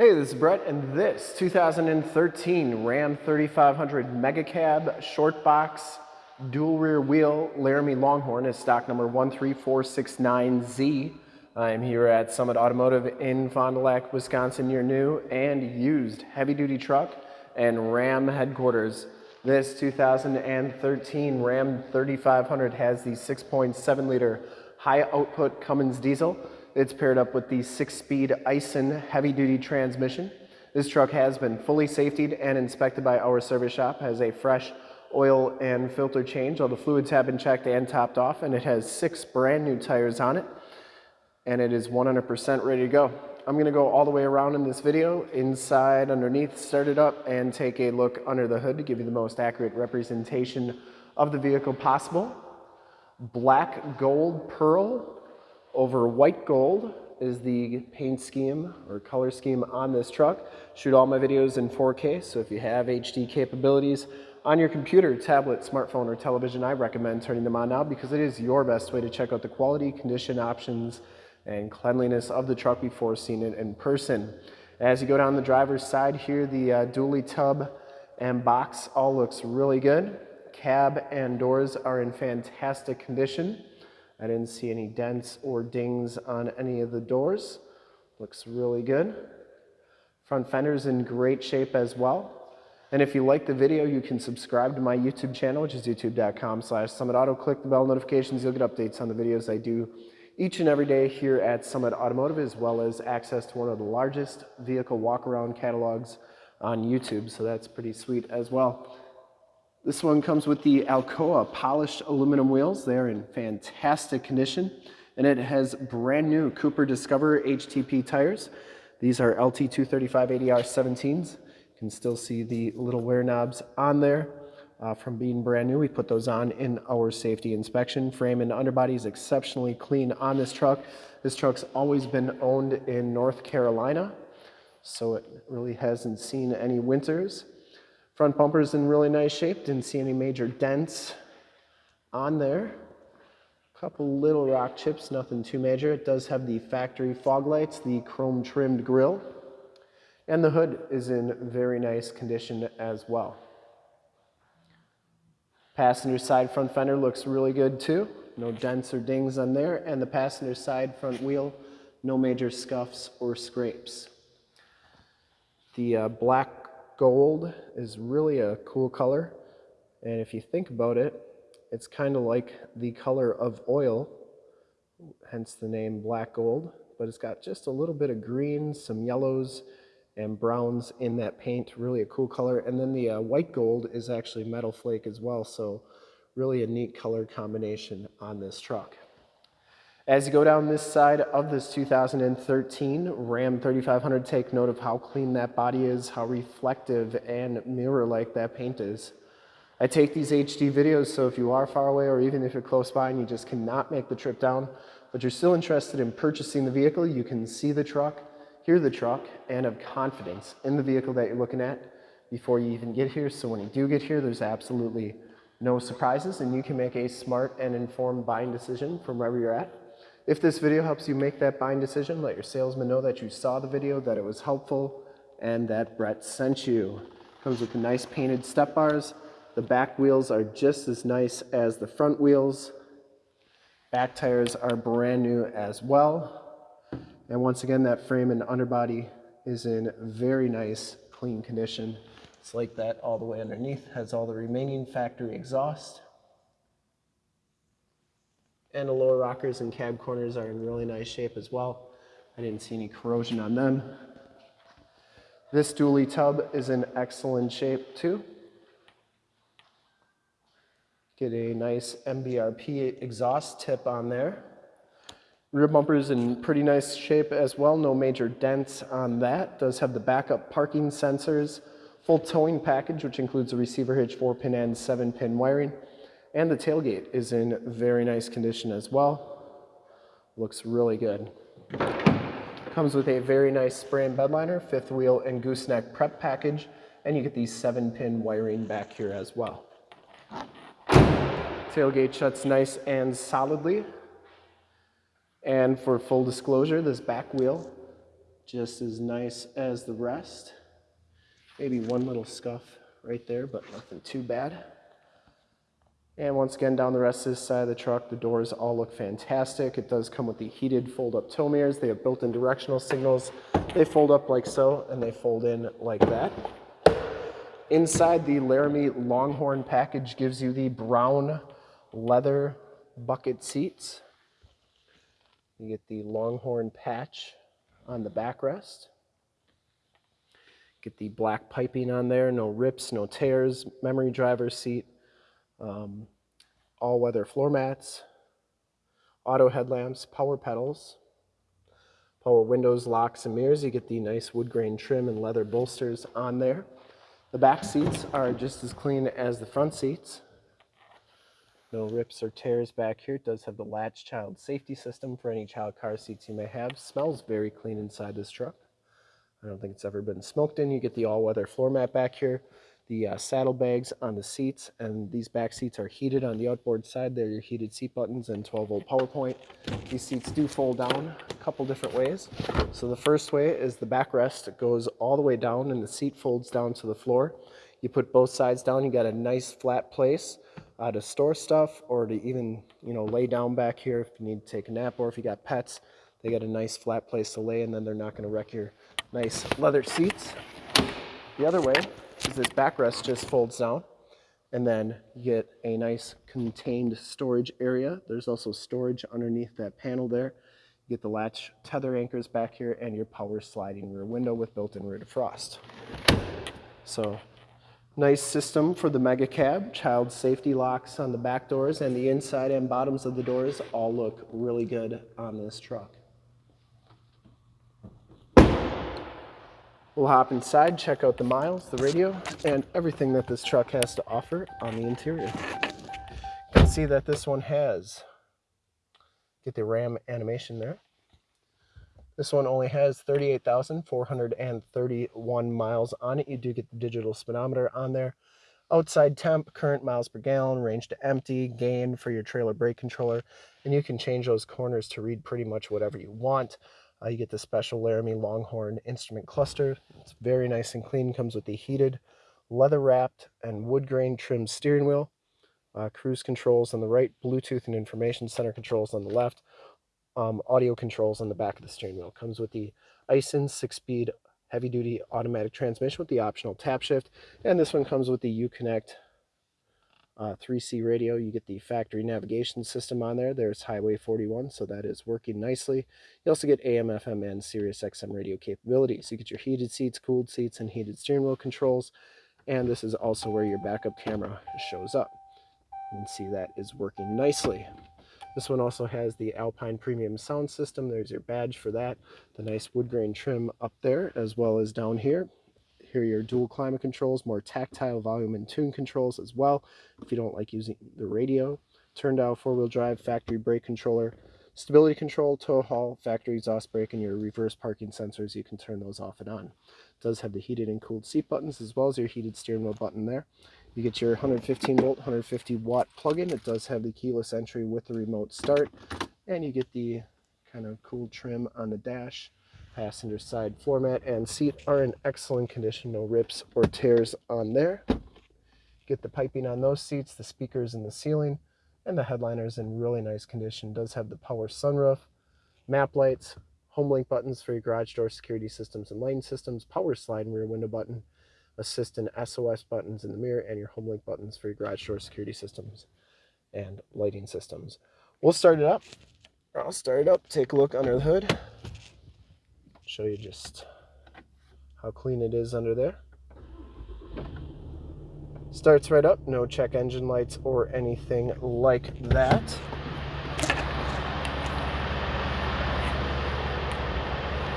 Hey, this is Brett, and this 2013 Ram 3500 Mega Cab Short Box Dual Rear Wheel Laramie Longhorn is stock number 13469Z. I'm here at Summit Automotive in Fond du Lac, Wisconsin, your new and used heavy-duty truck and Ram headquarters. This 2013 Ram 3500 has the 6.7 liter high output Cummins diesel it's paired up with the six-speed Aisin heavy-duty transmission. This truck has been fully safetied and inspected by our service shop, has a fresh oil and filter change. All the fluids have been checked and topped off, and it has six brand new tires on it, and it is 100% ready to go. I'm gonna go all the way around in this video, inside, underneath, start it up, and take a look under the hood to give you the most accurate representation of the vehicle possible. Black gold pearl over white gold is the paint scheme or color scheme on this truck. Shoot all my videos in 4K, so if you have HD capabilities on your computer, tablet, smartphone, or television, I recommend turning them on now because it is your best way to check out the quality, condition options, and cleanliness of the truck before seeing it in person. As you go down the driver's side here, the uh, dually tub and box all looks really good. Cab and doors are in fantastic condition. I didn't see any dents or dings on any of the doors. Looks really good. Front fender's in great shape as well. And if you like the video, you can subscribe to my YouTube channel, which is youtube.com slash summitauto. Click the bell notifications. You'll get updates on the videos I do each and every day here at Summit Automotive, as well as access to one of the largest vehicle walk-around catalogs on YouTube. So that's pretty sweet as well. This one comes with the Alcoa polished aluminum wheels. They're in fantastic condition. And it has brand new Cooper Discover HTP tires. These are LT235-80R 17s. You can still see the little wear knobs on there uh, from being brand new. We put those on in our safety inspection. Frame and underbody is exceptionally clean on this truck. This truck's always been owned in North Carolina, so it really hasn't seen any winters. Front bumper's in really nice shape. Didn't see any major dents on there. A couple little rock chips, nothing too major. It does have the factory fog lights, the chrome trimmed grille, and the hood is in very nice condition as well. Passenger side front fender looks really good too. No dents or dings on there. And the passenger side front wheel, no major scuffs or scrapes. The uh, black gold is really a cool color. And if you think about it, it's kind of like the color of oil, hence the name black gold, but it's got just a little bit of green, some yellows, and browns in that paint, really a cool color. And then the uh, white gold is actually metal flake as well, so really a neat color combination on this truck. As you go down this side of this 2013 Ram 3500, take note of how clean that body is, how reflective and mirror-like that paint is. I take these HD videos, so if you are far away or even if you're close by and you just cannot make the trip down, but you're still interested in purchasing the vehicle, you can see the truck, hear the truck, and have confidence in the vehicle that you're looking at before you even get here. So when you do get here, there's absolutely no surprises and you can make a smart and informed buying decision from wherever you're at. If this video helps you make that buying decision, let your salesman know that you saw the video, that it was helpful, and that Brett sent you. Comes with the nice painted step bars. The back wheels are just as nice as the front wheels. Back tires are brand new as well. And once again, that frame and underbody is in very nice, clean condition. It's like that all the way underneath, has all the remaining factory exhaust. And the lower rockers and cab corners are in really nice shape as well. I didn't see any corrosion on them. This dually tub is in excellent shape too. Get a nice MBRP exhaust tip on there. Rear bumper is in pretty nice shape as well. No major dents on that. Does have the backup parking sensors. Full towing package, which includes a receiver hitch, 4-pin and 7-pin wiring. And the tailgate is in very nice condition as well. Looks really good. Comes with a very nice spray and bed liner, fifth wheel and gooseneck prep package, and you get these seven pin wiring back here as well. Tailgate shuts nice and solidly. And for full disclosure, this back wheel just as nice as the rest. Maybe one little scuff right there, but nothing too bad. And once again, down the rest of this side of the truck, the doors all look fantastic. It does come with the heated fold-up tow mirrors. They have built-in directional signals. They fold up like so, and they fold in like that. Inside, the Laramie Longhorn package gives you the brown leather bucket seats. You get the Longhorn patch on the backrest. Get the black piping on there, no rips, no tears, memory driver seat, um, all-weather floor mats, auto headlamps, power pedals, power windows, locks, and mirrors. You get the nice wood grain trim and leather bolsters on there. The back seats are just as clean as the front seats. No rips or tears back here. It does have the latch child safety system for any child car seats you may have. Smells very clean inside this truck. I don't think it's ever been smoked in. You get the all-weather floor mat back here the uh, saddlebags on the seats, and these back seats are heated on the outboard side. They're your heated seat buttons and 12 volt power point. These seats do fold down a couple different ways. So the first way is the backrest it goes all the way down and the seat folds down to the floor. You put both sides down, you got a nice flat place uh, to store stuff or to even, you know, lay down back here if you need to take a nap or if you got pets, they got a nice flat place to lay and then they're not gonna wreck your nice leather seats. The other way is this backrest just folds down and then you get a nice contained storage area. There's also storage underneath that panel there. You get the latch tether anchors back here and your power sliding rear window with built-in rear defrost. So nice system for the mega cab. Child safety locks on the back doors and the inside and bottoms of the doors all look really good on this truck. We'll hop inside, check out the miles, the radio, and everything that this truck has to offer on the interior. You can see that this one has, get the RAM animation there. This one only has 38,431 miles on it. You do get the digital speedometer on there. Outside temp, current miles per gallon, range to empty, gain for your trailer brake controller, and you can change those corners to read pretty much whatever you want. Uh, you get the special Laramie Longhorn instrument cluster. It's very nice and clean. Comes with the heated, leather wrapped, and wood grain trimmed steering wheel. Uh, cruise controls on the right, Bluetooth and information center controls on the left, um, audio controls on the back of the steering wheel. Comes with the Aisin six-speed heavy-duty automatic transmission with the optional tap shift, and this one comes with the Uconnect uh, 3C radio. You get the factory navigation system on there. There's Highway 41, so that is working nicely. You also get AM, FM, and Sirius XM radio capabilities. You get your heated seats, cooled seats, and heated steering wheel controls. And this is also where your backup camera shows up. You can see that is working nicely. This one also has the Alpine Premium sound system. There's your badge for that. The nice wood grain trim up there as well as down here. Here are your dual climate controls, more tactile volume and tune controls as well. If you don't like using the radio, turn dial four-wheel drive, factory brake controller, stability control, tow haul, factory exhaust brake, and your reverse parking sensors. You can turn those off and on. It does have the heated and cooled seat buttons as well as your heated steering wheel button there. You get your 115 volt, 150 watt plug-in. It does have the keyless entry with the remote start. And you get the kind of cool trim on the dash passenger side floor mat and seat are in excellent condition. No rips or tears on there. Get the piping on those seats the speakers in the ceiling and the headliners in really nice condition. Does have the power sunroof map lights home link buttons for your garage door security systems and lighting systems power slide and rear window button assist and sos buttons in the mirror and your home link buttons for your garage door security systems and lighting systems. We'll start it up. I'll start it up. Take a look under the hood show you just how clean it is under there. Starts right up, no check engine lights or anything like that.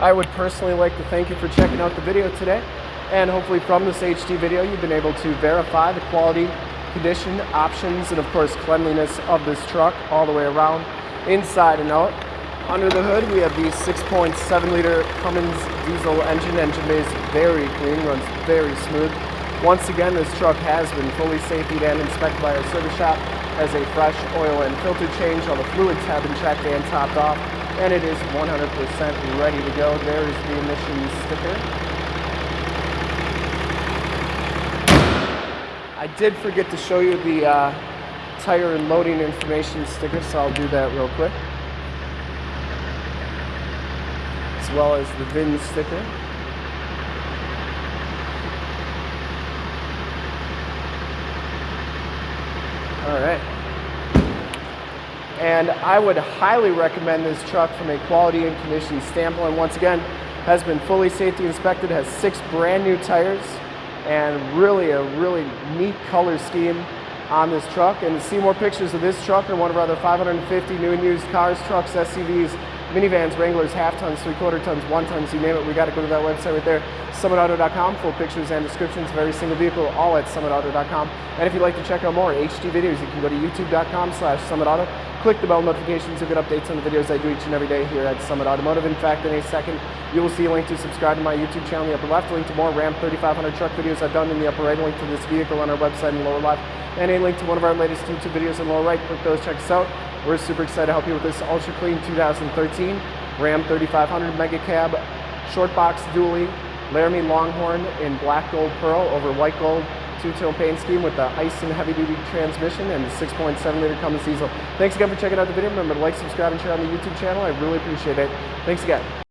I would personally like to thank you for checking out the video today. And hopefully from this HD video, you've been able to verify the quality, condition, options, and of course cleanliness of this truck all the way around, inside and out. Under the hood, we have the 6.7 liter Cummins diesel engine. Engine is very clean, runs very smooth. Once again, this truck has been fully safety and inspected by our service shop as a fresh oil and filter change. All the fluids have been checked and topped off. and it is 100% ready to go. There's the emissions sticker. I did forget to show you the uh, tire and loading information sticker, so I'll do that real quick. As well as the VIN sticker. All right. And I would highly recommend this truck from a quality and condition standpoint. Once again, has been fully safety inspected, has six brand new tires, and really a really neat color scheme on this truck. And to see more pictures of this truck or one of our other 550 new and used cars, trucks, SUVs, minivans, Wranglers, half tons, three quarter tons, one tons, you name it, we got to go to that website right there, summitauto.com, full pictures and descriptions of every single vehicle, all at summitauto.com. And if you'd like to check out more HD videos, you can go to youtube.com slash summitauto. Click the bell notifications to get updates on the videos I do each and every day here at Summit Automotive. In fact, in a second, you will see a link to subscribe to my YouTube channel in the upper left, a link to more Ram 3500 truck videos I've done in the upper right, a link to this vehicle on our website in the lower left, and a link to one of our latest YouTube videos in the lower right. Click those, check us out. We're super excited to help you with this ultra clean 2013 Ram 3500 Mega Cab Short Box Dually Laramie Longhorn in black gold pearl over white gold two-tone paint scheme with the Aisin heavy-duty transmission and the 6.7 liter Cummins diesel. Thanks again for checking out the video. Remember to like, subscribe, and share on the YouTube channel. I really appreciate it. Thanks again.